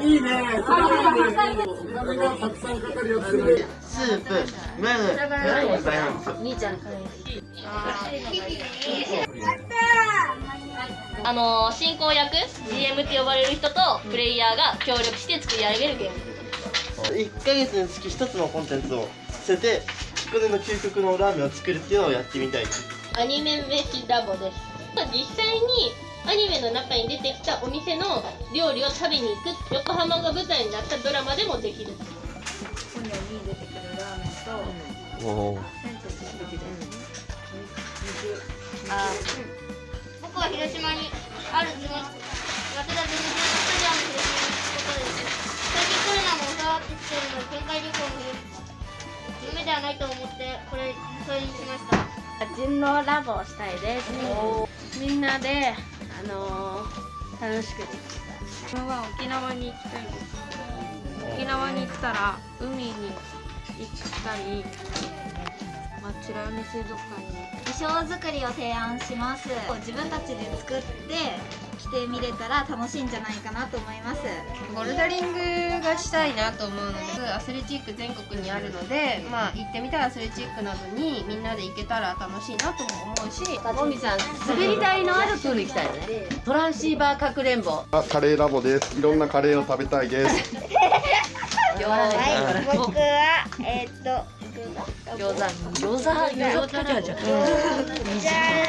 いいね。ん。スープ、麺、麺も大ですよ。兄ちゃんからあの進行役 GM って呼ばれる人とプレイヤーが協力して作り上げるゲーム1ヶ月につき1つのコンテンツを捨てて、これの究極のラーメンを作るっていうのをやってみたい。アニメ飯ラボです実際にアニメの中に出てきたお店の料理を食べに行く横浜が舞台になったドラマでもできる。本に出てくるラー。メンとおお。僕は広島にある地元早稲田ゼミスタジアム広島に行くことです最近コロナも収まってきているので県外旅行も夢ではないと思ってこれそれにしました人狼ラボをしたいです。みんなであのー楽しくできた自分は沖縄に行きたいです。沖縄に行ったら海に行ったり、まあ、美ら海水族館に。衣装作りを提案します自分たちで作って着てみれたら楽しいんじゃないかなと思います。ボルダリングがしたいなと思うのでアスレチック全国にあるので、まあ、行ってみたらアスレチックなどにみんなで行けたら楽しいなとも思うしもみさん滑り台のあるプール行きたいよね。トランシーバーかくれんぼ。あカレーラボです。いろんなカレーを食べたいです。はい僕はえーっと餃子。餃子。餃子じゃじゃじゃ